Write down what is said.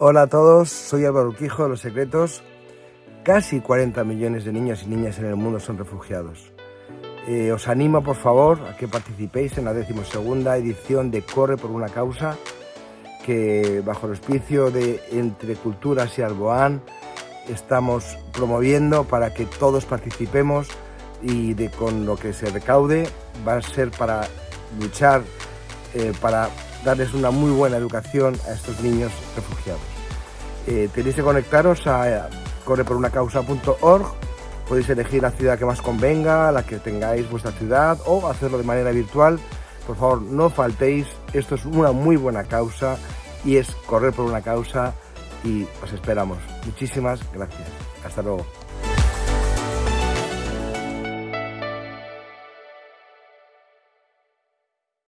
Hola a todos, soy Álvaro Urquijo de Los Secretos. Casi 40 millones de niños y niñas en el mundo son refugiados. Eh, os animo, por favor, a que participéis en la decimosegunda edición de Corre por una causa, que bajo el auspicio de Entre Culturas y Alboán estamos promoviendo para que todos participemos y de, con lo que se recaude va a ser para luchar, eh, para darles una muy buena educación a estos niños refugiados. Eh, tenéis que conectaros a correporunacausa.org, podéis elegir la ciudad que más convenga, la que tengáis vuestra ciudad o hacerlo de manera virtual. Por favor, no faltéis, esto es una muy buena causa y es correr por una causa y os esperamos. Muchísimas gracias. Hasta luego.